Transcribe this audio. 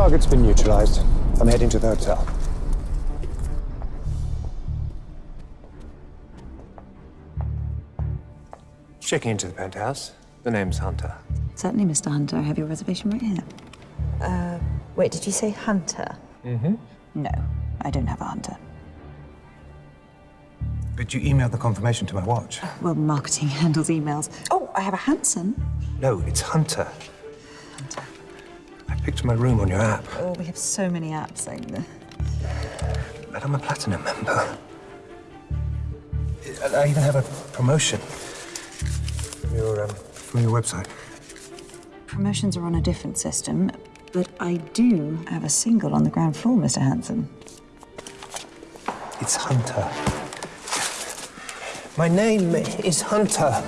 Target's been neutralized. I'm heading to the hotel. Checking into the penthouse. The name's Hunter. Certainly, Mr. Hunter. I have your reservation right here. Uh, wait, did you say Hunter? Mm-hmm. No, I don't have a Hunter. But you emailed the confirmation to my watch. Well, marketing handles emails. Oh, I have a Hanson. No, it's Hunter. I picked my room on your app. Oh, we have so many apps. Like. But I'm a platinum member. I I even have a promotion from your, um, from your website. Promotions are on a different system, but I do have a single on the ground floor, Mr. Hanson. It's Hunter. My name is Hunter.